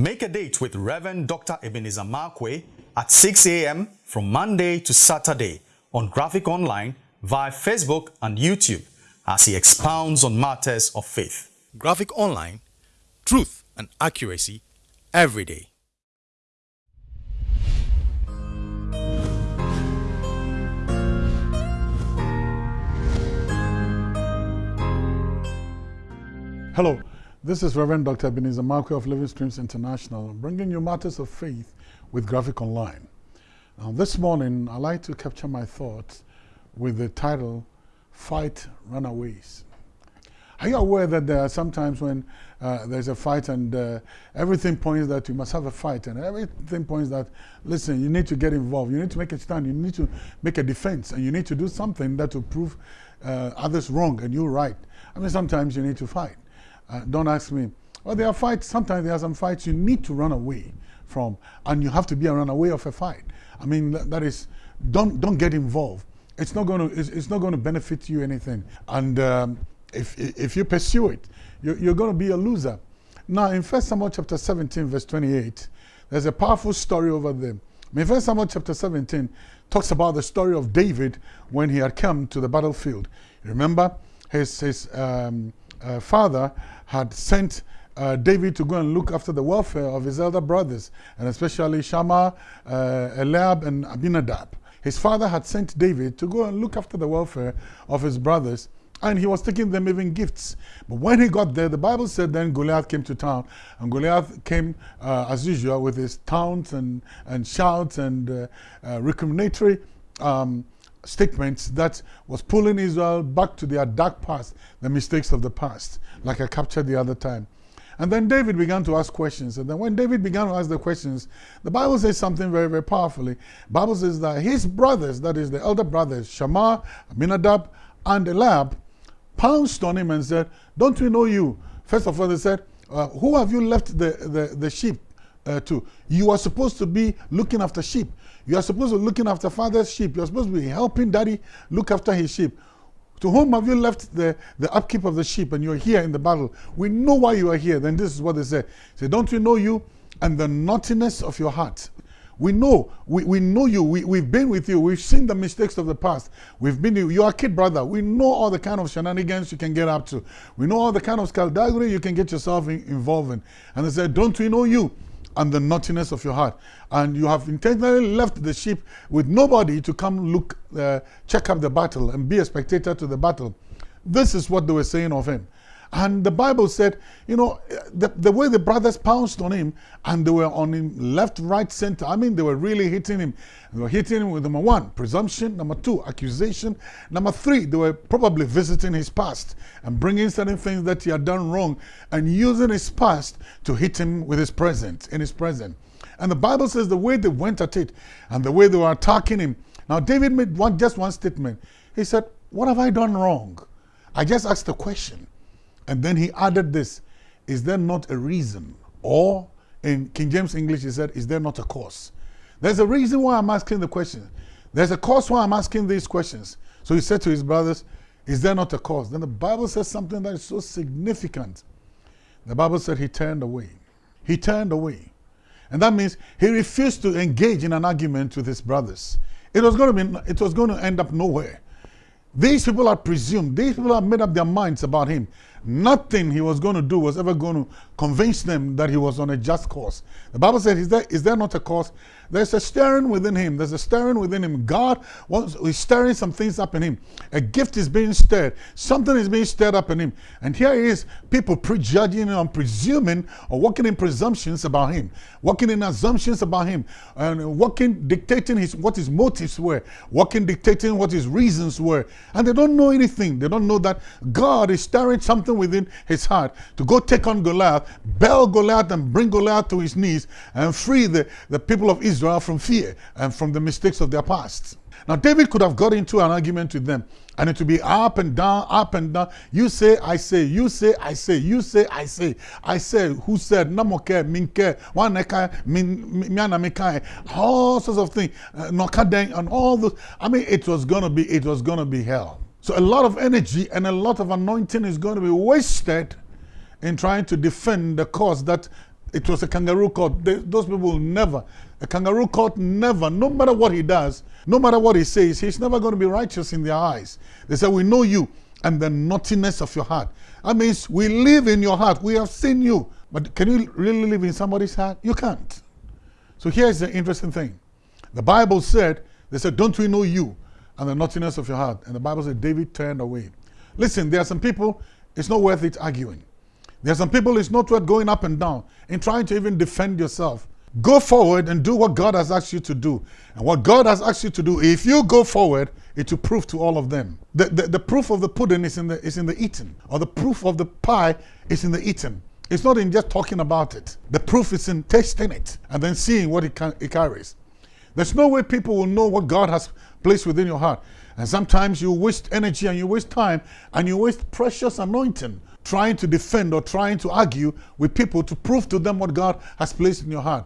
Make a date with Reverend Dr. Ebenezer Markwei at 6 a.m. from Monday to Saturday on Graphic Online via Facebook and YouTube as he expounds on matters of faith. Graphic Online, truth and accuracy every day. Hello, this is Reverend Dr. Ebenezer Markwei of Living Streams International, bringing you matters of faith with Graphic Online. Now, this morning, I'd like to capture my thoughts with the title, Fight Runaways. Are you aware that there are sometimes when uh, there's a fight and uh, everything points that you must have a fight and everything points that, listen, you need to get involved, you need to make a stand, you need to make a defense and you need to do something that will prove uh, others wrong and you right. I mean, sometimes you need to fight. Uh, don't ask me. Well, there are fights, sometimes there are some fights you need to run away from, and you have to be a runaway of a fight. I mean, that, is, don't, don't get involved. It's not going to, it's, it's not going to benefit you anything. And um, if, if you pursue it, you're, you're going to be a loser. Now, in 1 Samuel chapter 17, verse 28, there's a powerful story over there. I mean, 1 Samuel chapter 17 talks about the story of David when he had come to the battlefield. Remember, his, his um, uh, father had sent uh, David to go and look after the welfare of his elder brothers, and especially Shammah, uh, Eliab, and Abinadab. His father had sent David to go and look after the welfare of his brothers, and he was taking them even gifts. But when he got there, the Bible said then Goliath came to town, and Goliath came uh, as usual with his taunts and, and shouts and uh, uh, recriminatory um, statements that was pulling Israel back to their dark past, the mistakes of the past, like I captured the other time. And then David began to ask questions. And then when David began to ask the questions, the Bible says something very, very powerfully. Bible says that his brothers, that is the elder brothers, Shammah, Abinadab, and Eliab, pounced on him and said, don't we know you? First of all, they said, uh, who have you left the, the, the sheep uh, to? You are supposed to be looking after sheep. You are supposed to be looking after father's sheep. You are supposed to be helping daddy look after his sheep. To whom have you left the, the upkeep of the sheep and you're here in the battle? We know why you are here. Then this is what they say. Say, don't we know you and the naughtiness of your heart? We know, we, we know you, we, we've been with you, we've seen the mistakes of the past. We've been, you're a kid brother. We know all the kind of shenanigans you can get up to. We know all the kind of skullduggery you can get yourself in, involved in. And they said, don't we know you? And the naughtiness of your heart. And you have intentionally left the sheep with nobody to come look, uh, check up the battle and be a spectator to the battle. This is what they were saying of him. And the Bible said, you know, the, the way the brothers pounced on him and they were on him left, right, center. I mean, they were really hitting him. They were hitting him with number one, presumption. Number two, accusation. Number three, they were probably visiting his past and bringing certain things that he had done wrong and using his past to hit him with his present, in his present. And the Bible says the way they went at it and the way they were attacking him. Now, David made one, just one statement. He said, what have I done wrong? I just asked a question. And then he added this, is there not a reason? Or in King James English, he said, is there not a cause? There's a reason why I'm asking the question. There's a cause why I'm asking these questions. So he said to his brothers, is there not a cause? Then the Bible says something that is so significant. The Bible said he turned away. He turned away. And that means he refused to engage in an argument with his brothers. It was going to be, it was going to end up nowhere. These people are presumed, these people have made up their minds about him. Nothing he was going to do was ever going to convince them that he was on a just course. The Bible said, is there, is there not a course? There's a stirring within him. There's a stirring within him. God wants, is stirring some things up in him. A gift is being stirred. Something is being stirred up in him. And here he is, people prejudging and presuming or working in presumptions about him, working in assumptions about him, and working, dictating his, what his motives were, working, dictating what his reasons were. And they don't know anything. They don't know that God is stirring something within his heart to go take on Goliath, bell Goliath and bring Goliath to his knees and free the, the people of Israel from fear and from the mistakes of their past. Now, David could have got into an argument with them and it would be up and down, up and down. You say, I say, you say, I say, you say, I say, I say, who said, namoke, minke, waneka, miana mekai, all sorts of things, uh, nokadeng, and all those. I mean, it was going to be, it was going to be hell. So a lot of energy and a lot of anointing is going to be wasted in trying to defend the cause that it was a kangaroo court. They, those people will never, a kangaroo court never, no matter what he does, no matter what he says, he's never going to be righteous in their eyes. They say, We know you and the naughtiness of your heart. That means we live in your heart. We have seen you. But can you really live in somebody's heart? You can't. So here's the interesting thing. The Bible said, they said, Don't we know you and the naughtiness of your heart? And the Bible says David turned away. Listen, there are some people, it's not worth it arguing. There are some people, it's not worth going up and down and trying to even defend yourself. Go forward and do what God has asked you to do. And what God has asked you to do, if you go forward, it will prove to all of them. The, the, the proof of the pudding is in the, is in the eating, or the proof of the pie is in the eating. It's not in just talking about it. The proof is in tasting it and then seeing what it, can, it carries. There's no way people will know what God has placed within your heart. And sometimes you waste energy and you waste time and you waste precious anointing trying to defend or trying to argue with people to prove to them what God has placed in your heart.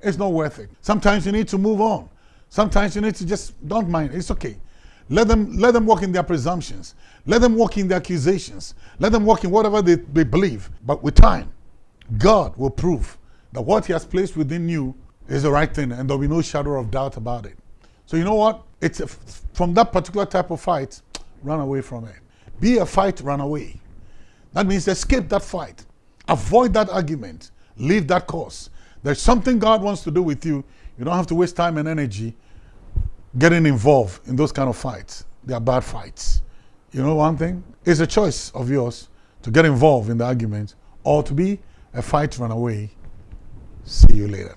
It's not worth it. Sometimes you need to move on. Sometimes you need to just don't mind. It's okay. Let them let them walk in their presumptions. Let them walk in their accusations. Let them walk in whatever they, they believe. But with time, God will prove that what He has placed within you is the right thing and there'll be no shadow of doubt about it. So you know what? It's a, from that particular type of fight, run away from it. Be a fight, run away. That means escape that fight. Avoid that argument. Leave that course. There's something God wants to do with you. You don't have to waste time and energy getting involved in those kind of fights. They are bad fights. You know one thing? It's a choice of yours to get involved in the argument or to be a fight run away. See you later.